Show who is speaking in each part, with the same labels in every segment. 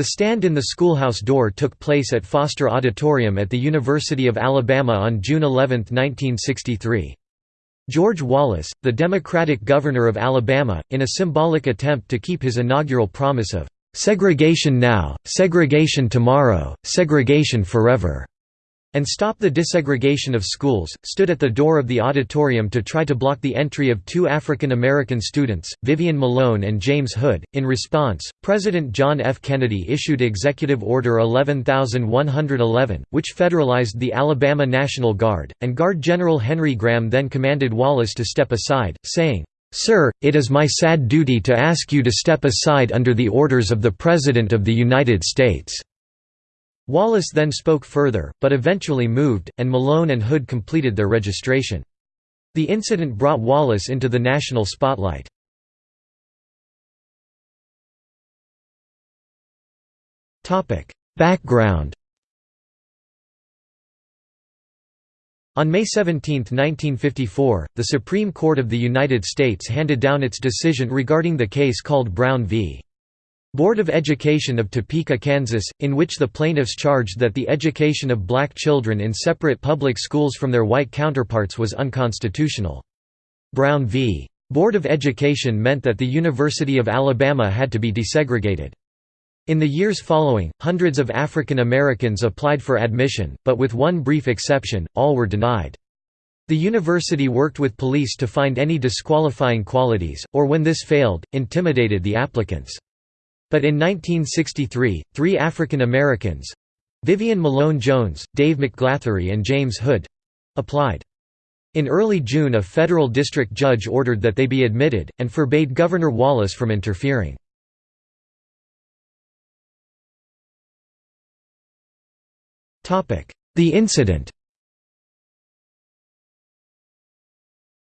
Speaker 1: The stand in the schoolhouse door took place at Foster Auditorium at the University of Alabama on June 11, 1963. George Wallace, the Democratic governor of Alabama, in a symbolic attempt to keep his inaugural promise of "'Segregation now, segregation tomorrow, segregation forever' and stop the desegregation of schools, stood at the door of the auditorium to try to block the entry of two African American students, Vivian Malone and James Hood. In response, President John F. Kennedy issued Executive Order 11111, which federalized the Alabama National Guard, and Guard General Henry Graham then commanded Wallace to step aside, saying, Sir, it is my sad duty to ask you to step aside under the orders of the President of the United States. Wallace then spoke further, but eventually moved, and Malone and Hood completed their registration. The incident brought Wallace into the national spotlight. Background On May 17, 1954, the Supreme Court of the United States handed down its decision regarding the case called Brown v. Board of Education of Topeka, Kansas, in which the plaintiffs charged that the education of black children in separate public schools from their white counterparts was unconstitutional. Brown v. Board of Education meant that the University of Alabama had to be desegregated. In the years following, hundreds of African Americans applied for admission, but with one brief exception, all were denied. The university worked with police to find any disqualifying qualities, or when this failed, intimidated the applicants. But in 1963, three African Americans—Vivian Malone Jones, Dave McGlathery and James Hood—applied. In early June a federal district judge ordered that they be admitted, and forbade Governor Wallace from interfering. The incident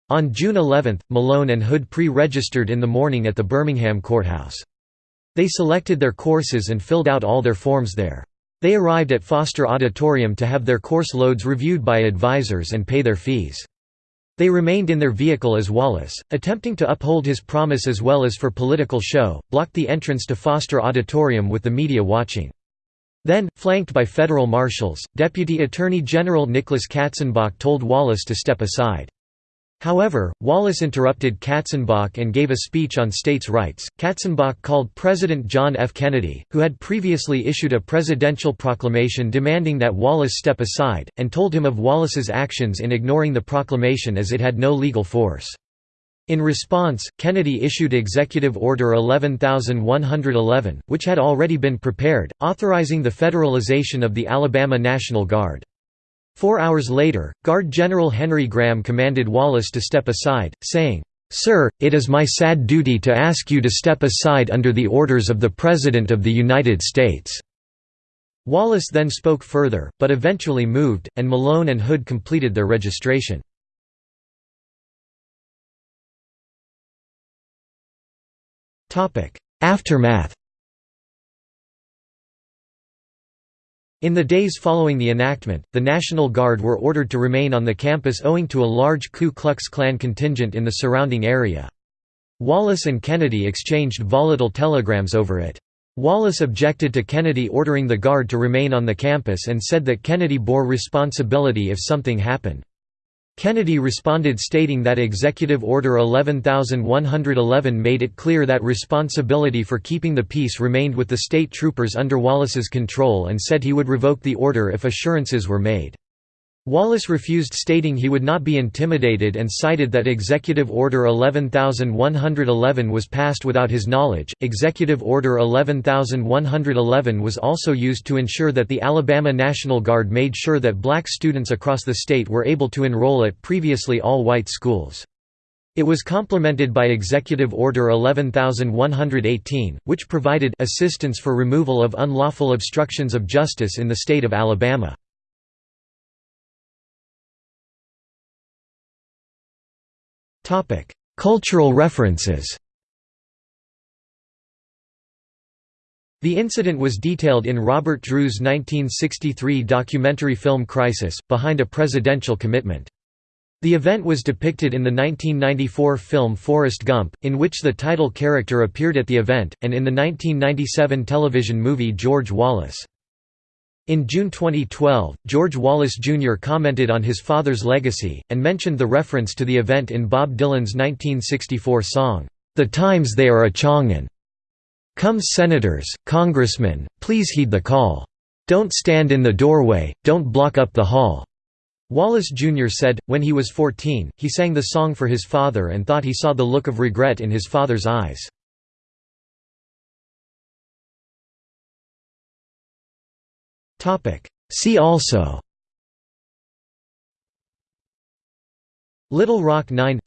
Speaker 1: On June 11, Malone and Hood pre-registered in the morning at the Birmingham courthouse. They selected their courses and filled out all their forms there. They arrived at Foster Auditorium to have their course loads reviewed by advisors and pay their fees. They remained in their vehicle as Wallace, attempting to uphold his promise as well as for political show, blocked the entrance to Foster Auditorium with the media watching. Then, flanked by federal marshals, Deputy Attorney General Nicholas Katzenbach told Wallace to step aside. However, Wallace interrupted Katzenbach and gave a speech on states' rights. Katzenbach called President John F. Kennedy, who had previously issued a presidential proclamation demanding that Wallace step aside, and told him of Wallace's actions in ignoring the proclamation as it had no legal force. In response, Kennedy issued Executive Order 11111, which had already been prepared, authorizing the federalization of the Alabama National Guard. Four hours later, Guard General Henry Graham commanded Wallace to step aside, saying, "'Sir, it is my sad duty to ask you to step aside under the orders of the President of the United States.' Wallace then spoke further, but eventually moved, and Malone and Hood completed their registration. Aftermath In the days following the enactment, the National Guard were ordered to remain on the campus owing to a large Ku Klux Klan contingent in the surrounding area. Wallace and Kennedy exchanged volatile telegrams over it. Wallace objected to Kennedy ordering the Guard to remain on the campus and said that Kennedy bore responsibility if something happened. Kennedy responded stating that Executive Order 11111 made it clear that responsibility for keeping the peace remained with the state troopers under Wallace's control and said he would revoke the order if assurances were made. Wallace refused stating he would not be intimidated and cited that Executive Order 11111 was passed without his knowledge. Executive Order 11111 was also used to ensure that the Alabama National Guard made sure that black students across the state were able to enroll at previously all-white schools. It was complemented by Executive Order 11118, which provided assistance for removal of unlawful obstructions of justice in the state of Alabama. Cultural references The incident was detailed in Robert Drew's 1963 documentary film Crisis, Behind a Presidential Commitment. The event was depicted in the 1994 film Forrest Gump, in which the title character appeared at the event, and in the 1997 television movie George Wallace. In June 2012, George Wallace Jr. commented on his father's legacy, and mentioned the reference to the event in Bob Dylan's 1964 song, "'The Times They Are A-Changin'". Come senators, congressmen, please heed the call. Don't stand in the doorway, don't block up the hall. Wallace Jr. said, when he was 14, he sang the song for his father and thought he saw the look of regret in his father's eyes. See also. Little Rock Nine.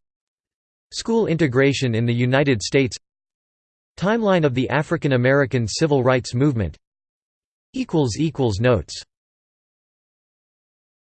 Speaker 1: School integration in the United States. Timeline of the African American Civil Rights Movement. Notes